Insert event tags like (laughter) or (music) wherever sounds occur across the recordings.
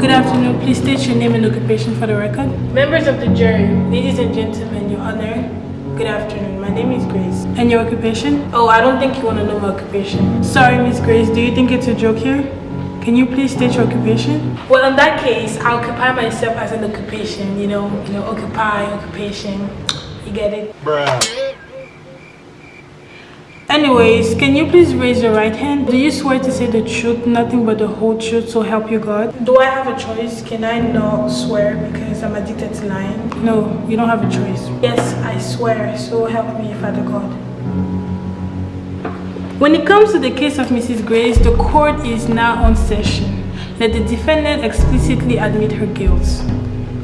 Good afternoon. Please state your name and occupation for the record. Members of the jury, ladies and gentlemen, your honor. Good afternoon. My name is Grace. And your occupation? Oh, I don't think you want to know my occupation. Sorry, Miss Grace. Do you think it's a joke here? Can you please state your occupation? Well, in that case, I occupy myself as an occupation. You know, you know, occupy, occupation. You get it? Bruh. Anyways, can you please raise your right hand? Do you swear to say the truth, nothing but the whole truth, so help you God? Do I have a choice? Can I not swear because I'm addicted to lying? No, you don't have a choice. Yes, I swear, so help me, Father God. When it comes to the case of Mrs. Grace, the court is now on session. Let the defendant explicitly admit her guilt.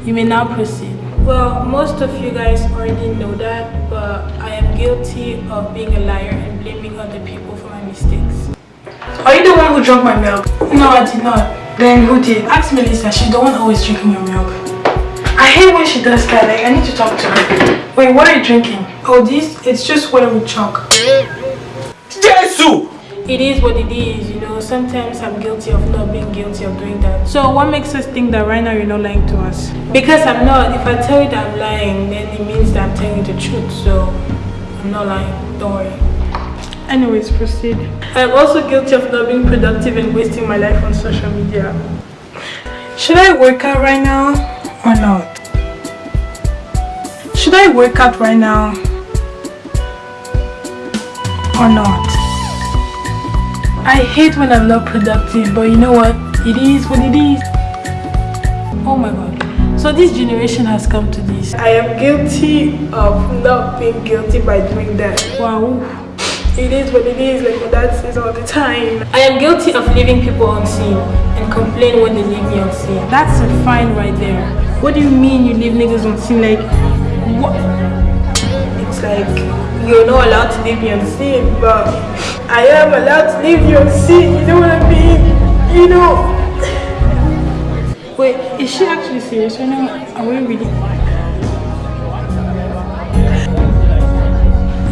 You may now proceed. Well, most of you guys already know that, but I am guilty of being a liar and blaming other people for my mistakes. Are you the one who drank my milk? No, I did not. Then who did? Ask Melissa, she's the one always drinking your milk. I hate when she does that, like I need to talk to her. Wait, what are you drinking? Oh, this? It's just water with chalk. Jesus! It is what it is, you know. Sometimes I'm guilty of not being guilty of doing that. So what makes us think that right now you're not lying to us? Because I'm not. If I tell you that I'm lying, then it means that I'm telling you the truth. So I'm not lying. Don't worry. Anyways, proceed. I'm also guilty of not being productive and wasting my life on social media. Should I work out right now or not? Should I work out right now or not? I hate when I'm not productive, but you know what? It is what it is. Oh my god. So this generation has come to this. I am guilty of not being guilty by doing that. Wow. It is what it is, like my dad says all the time. I am guilty of leaving people unseen and complain when they leave me unseen. That's a fine right there. What do you mean you leave niggas unseen? Like, what? Like, you're not allowed to leave me unseen, but I am allowed to leave you unseen, you know what I mean? You know. (laughs) Wait, is she actually serious right now? Are we really?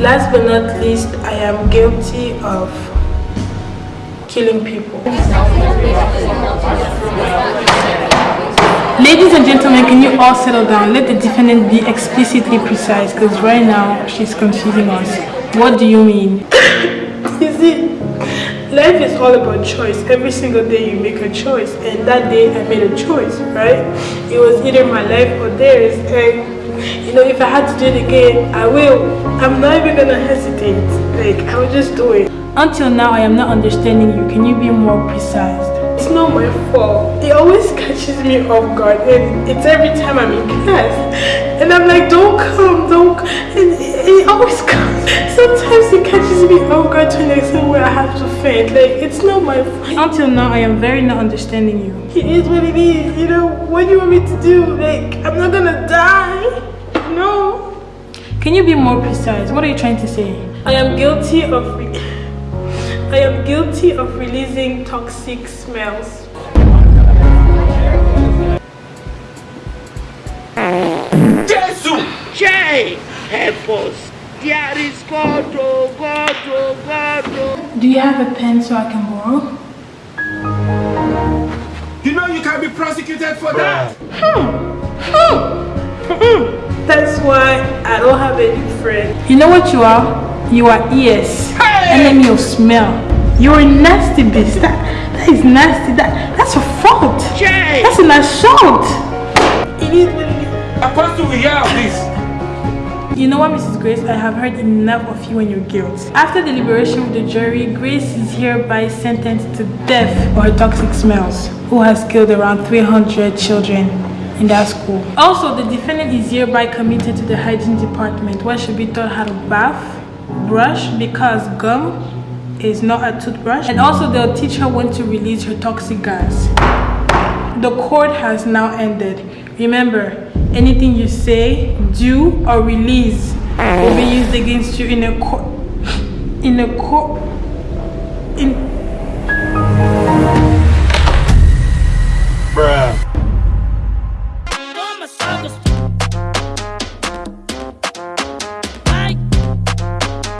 Last but not least, I am guilty of killing people. Ladies and gentlemen, can you all settle down? Let the defendant be explicitly precise because right now she's confusing us. What do you mean? (laughs) you see, life is all about choice. Every single day you make a choice and that day I made a choice, right? It was either my life or theirs and you know, if I had to do it again, I will. I'm not even gonna hesitate. Like, I will just do it. Until now, I am not understanding you. Can you be more precise? It's not my fault. It always (laughs) catches me off guard and it's every time I'm in class. And I'm like, don't come, don't come. And it, always (laughs) comes. Sometimes it catches me off guard to an extent where I have to faint. Like, it's not my fault. Until now, I am very not understanding you. It is what it is. You know, what do you want me to do? Like, I'm not gonna die. No. Can you be more precise? What are you trying to say? I am guilty of... I am guilty of releasing toxic smells. Jesus! Jay, help us. There is God, oh God, oh God, oh. Do you have a pen so I can borrow? You know you can be prosecuted for that. Hmm, hmm, hmm. That's why I don't have any friend. You know what you are? You are ears. Hey! then of smell. You're a nasty beast. That, that is nasty. That That's a fault. Jay! That's an assault. It is what it is. Apostle, we hear of this. You know what, Mrs. Grace? I have heard enough of you and your guilt. After deliberation with the jury, Grace is hereby sentenced to death for her toxic smells, who has killed around 300 children in that school. Also, the defendant is hereby committed to the hygiene department where she'll be taught how to bath, brush because gum is not a toothbrush, and also they'll teach her when to release her toxic gas. The court has now ended. Remember, anything you say, do, or release will be used against you in a court. In a court.